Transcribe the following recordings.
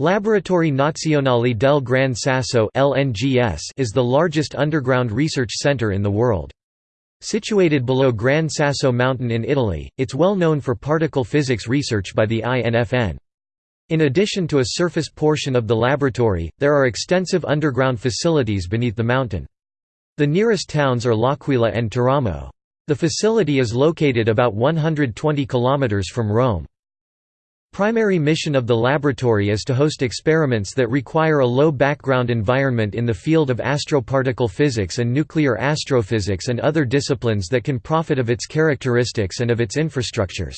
Laboratori Nazionali del Gran Sasso is the largest underground research center in the world. Situated below Gran Sasso Mountain in Italy, it's well known for particle physics research by the INFN. In addition to a surface portion of the laboratory, there are extensive underground facilities beneath the mountain. The nearest towns are L'Aquila and Teramo. The facility is located about 120 km from Rome. Primary mission of the laboratory is to host experiments that require a low background environment in the field of astroparticle physics and nuclear astrophysics and other disciplines that can profit of its characteristics and of its infrastructures.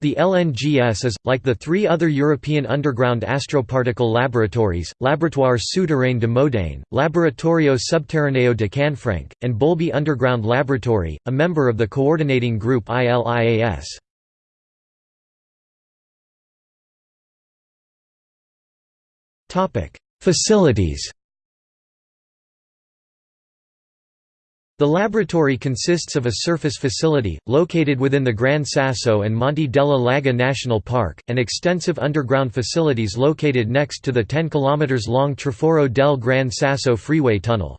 The LNGS is, like the three other European underground astroparticle laboratories, Laboratoire Souterrain de Modane, Laboratorio Subterraneo de Canfranc, and Boulby Underground Laboratory, a member of the coordinating group ILIAS. Facilities The laboratory consists of a surface facility, located within the Gran Sasso and Monte della Laga National Park, and extensive underground facilities located next to the 10 km long Traforo del Gran Sasso freeway tunnel.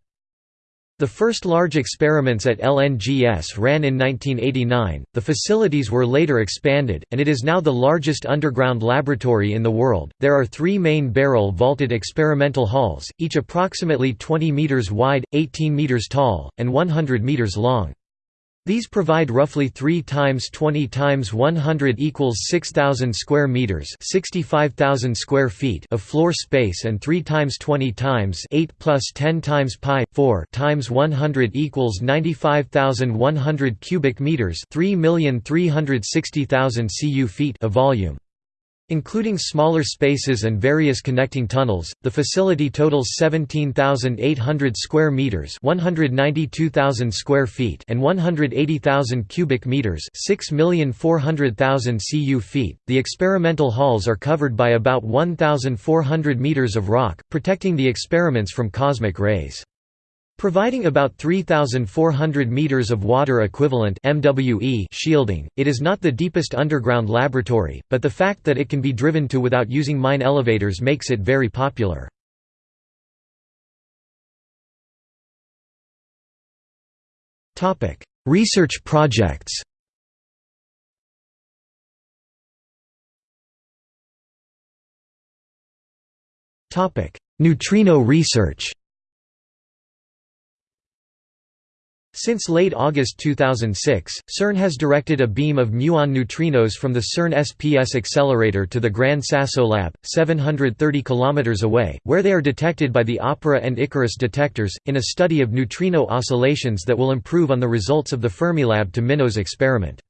The first large experiments at LNGS ran in 1989, the facilities were later expanded, and it is now the largest underground laboratory in the world. There are three main barrel vaulted experimental halls, each approximately 20 meters wide, 18 meters tall, and 100 meters long. These provide roughly 3 times 20 times 100 equals 6000 square meters, 65000 square feet of floor space and 3 times 20 times 8 plus 10 times pi 4 times 100 equals 95100 cubic meters, 3,360,000 cu feet of volume. Including smaller spaces and various connecting tunnels, the facility totals 17,800 square meters, 192,000 square feet, and 180,000 cubic meters, 6,400,000 cu feet. The experimental halls are covered by about 1,400 meters of rock, protecting the experiments from cosmic rays. Providing about 3,400 meters of water equivalent MWE shielding, it is not the deepest underground laboratory, but the fact that it can be driven to without using mine elevators makes it very popular. Research projects Neutrino research Since late August 2006, CERN has directed a beam of muon neutrinos from the CERN SPS accelerator to the Gran Sasso Lab, 730 km away, where they are detected by the OPERA and Icarus detectors, in a study of neutrino oscillations that will improve on the results of the Fermilab to MINOS experiment.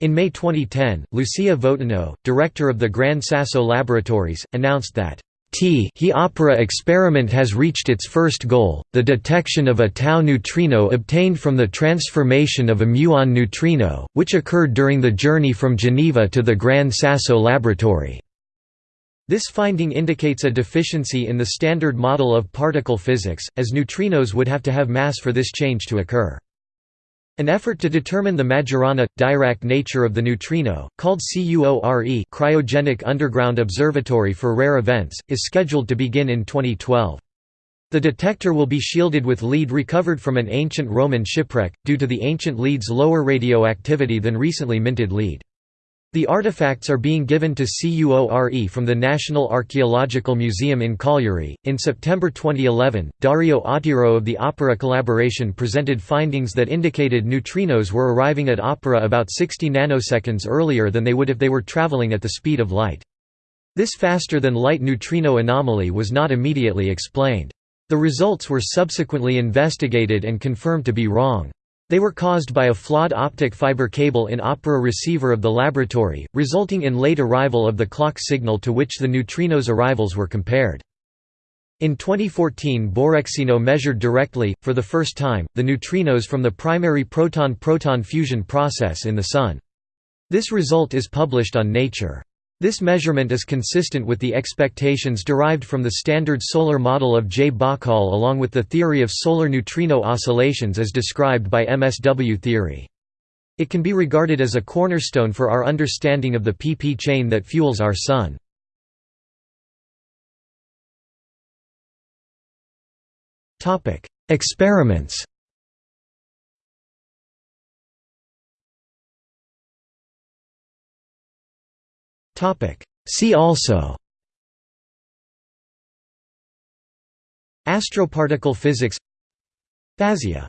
In May 2010, Lucia Votano, director of the Gran Sasso Laboratories, announced that T he opera experiment has reached its first goal, the detection of a tau neutrino obtained from the transformation of a muon neutrino, which occurred during the journey from Geneva to the Gran Sasso laboratory. This finding indicates a deficiency in the standard model of particle physics, as neutrinos would have to have mass for this change to occur. An effort to determine the Majorana-Dirac nature of the neutrino, called CUORE Cryogenic Underground Observatory for Rare Events, is scheduled to begin in 2012. The detector will be shielded with lead recovered from an ancient Roman shipwreck, due to the ancient lead's lower radioactivity than recently minted lead. The artifacts are being given to CUORE from the National Archaeological Museum in Cagliari. In September 2011, Dario Autiero of the Opera collaboration presented findings that indicated neutrinos were arriving at Opera about 60 nanoseconds earlier than they would if they were traveling at the speed of light. This faster-than-light neutrino anomaly was not immediately explained. The results were subsequently investigated and confirmed to be wrong. They were caused by a flawed optic fiber cable in opera receiver of the laboratory, resulting in late arrival of the clock signal to which the neutrinos' arrivals were compared. In 2014 Borexino measured directly, for the first time, the neutrinos from the primary proton-proton fusion process in the Sun. This result is published on Nature. This measurement is consistent with the expectations derived from the standard solar model of J. Bahcall along with the theory of solar neutrino oscillations as described by MSW theory. It can be regarded as a cornerstone for our understanding of the PP chain that fuels our Sun. Experiments See also. Astroparticle physics. Basia